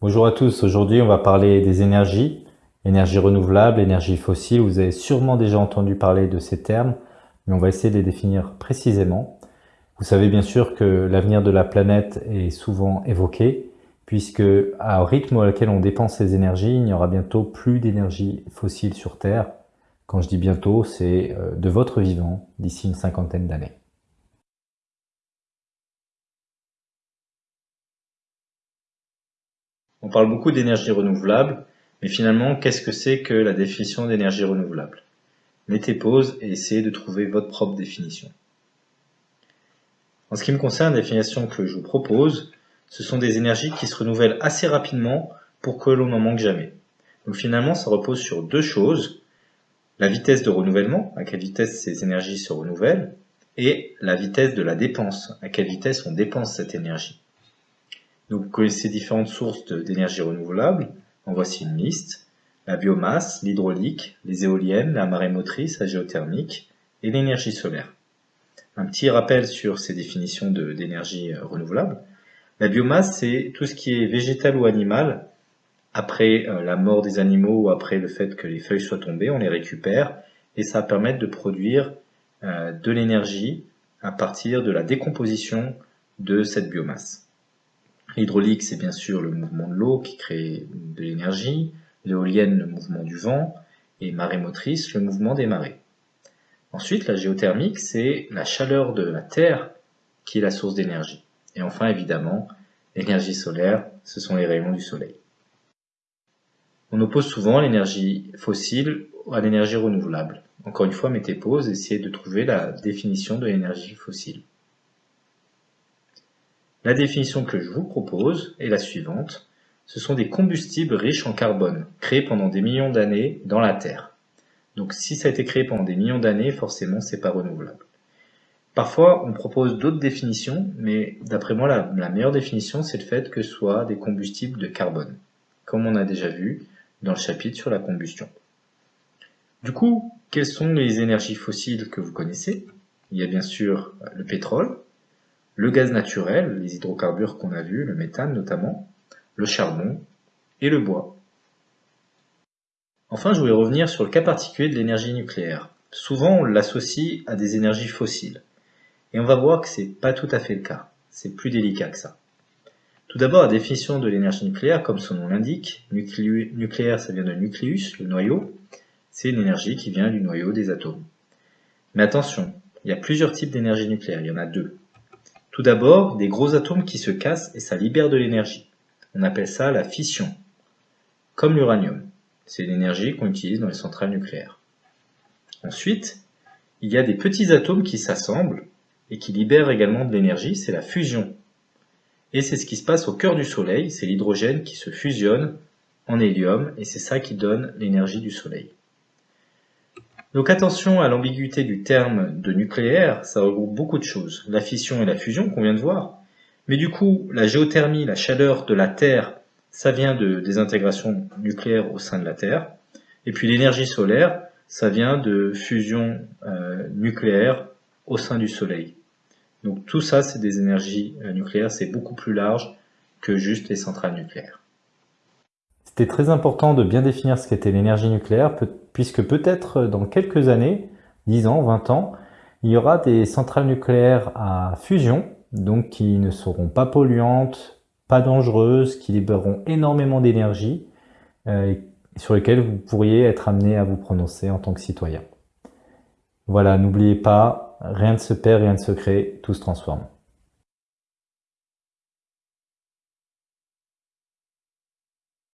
Bonjour à tous, aujourd'hui on va parler des énergies, énergie renouvelable, énergie fossile. Vous avez sûrement déjà entendu parler de ces termes, mais on va essayer de les définir précisément. Vous savez bien sûr que l'avenir de la planète est souvent évoqué, puisque au rythme auquel on dépense ces énergies, il n'y aura bientôt plus d'énergie fossile sur Terre. Quand je dis bientôt, c'est euh, de votre vivant d'ici une cinquantaine d'années. On parle beaucoup d'énergie renouvelable, mais finalement, qu'est-ce que c'est que la définition d'énergie renouvelable? Mettez pause et essayez de trouver votre propre définition. En ce qui me concerne, la définition que je vous propose, ce sont des énergies qui se renouvellent assez rapidement pour que l'on n'en manque jamais. Donc finalement, ça repose sur deux choses. La vitesse de renouvellement, à quelle vitesse ces énergies se renouvellent, et la vitesse de la dépense, à quelle vitesse on dépense cette énergie. Donc vous connaissez différentes sources d'énergie renouvelable. En voici une liste. La biomasse, l'hydraulique, les éoliennes, la marée motrice, la géothermique et l'énergie solaire. Un petit rappel sur ces définitions d'énergie euh, renouvelable. La biomasse, c'est tout ce qui est végétal ou animal. Après euh, la mort des animaux ou après le fait que les feuilles soient tombées, on les récupère et ça permet de produire euh, de l'énergie à partir de la décomposition de cette biomasse. L'hydraulique, c'est bien sûr le mouvement de l'eau qui crée de l'énergie, l'éolienne, le mouvement du vent, et marée motrice, le mouvement des marées. Ensuite, la géothermique, c'est la chaleur de la Terre qui est la source d'énergie. Et enfin, évidemment, l'énergie solaire, ce sont les rayons du soleil. On oppose souvent l'énergie fossile à l'énergie renouvelable. Encore une fois, mettez pause, essayez de trouver la définition de l'énergie fossile. La définition que je vous propose est la suivante. Ce sont des combustibles riches en carbone, créés pendant des millions d'années dans la Terre. Donc si ça a été créé pendant des millions d'années, forcément c'est pas renouvelable. Parfois on propose d'autres définitions, mais d'après moi la, la, meilleure définition c'est le fait que ce soit des combustibles de carbone, comme on a déjà vu dans le chapitre sur la combustion. Du coup, quelles sont les énergies fossiles que vous connaissez? Il y a bien sûr le pétrole, le gaz naturel, les hydrocarbures qu'on a vus, le méthane notamment, le charbon et le bois. Enfin, je voulais revenir sur le cas particulier de l'énergie nucléaire. Souvent, on l'associe à des énergies fossiles. Et on va voir que c'est pas tout à fait le cas. C'est plus délicat que ça. Tout d'abord, la définition de l'énergie nucléaire, comme son nom l'indique, nucléaire, ça vient de nucléus, le noyau. C'est une énergie qui vient du noyau des atomes. Mais attention, il y a plusieurs types d'énergie nucléaire, il y en a deux. Tout d'abord, des gros atomes qui se cassent et ça libère de l'énergie. On appelle ça la fission, comme l'uranium. C'est l'énergie qu'on utilise dans les centrales nucléaires. Ensuite, il y a des petits atomes qui s'assemblent et qui libèrent également de l'énergie, c'est la fusion. Et c'est ce qui se passe au cœur du Soleil, c'est l'hydrogène qui se fusionne en hélium et c'est ça qui donne l'énergie du Soleil. Donc attention à l'ambiguïté du terme de nucléaire, ça regroupe beaucoup de choses. La fission et la fusion qu'on vient de voir. Mais du coup, la géothermie, la chaleur de la Terre, ça vient de désintégration nucléaire au sein de la Terre. Et puis l'énergie solaire, ça vient de fusion euh, nucléaire au sein du Soleil. Donc tout ça, c'est des énergies euh, nucléaires, c'est beaucoup plus large que juste les centrales nucléaires. C'était très important de bien définir ce qu'était l'énergie nucléaire, puisque peut-être dans quelques années, 10 ans, 20 ans, il y aura des centrales nucléaires à fusion, donc qui ne seront pas polluantes, pas dangereuses, qui libéreront énormément d'énergie, euh, sur lesquelles vous pourriez être amené à vous prononcer en tant que citoyen. Voilà, n'oubliez pas, rien ne se perd, rien ne se crée, tout se transforme.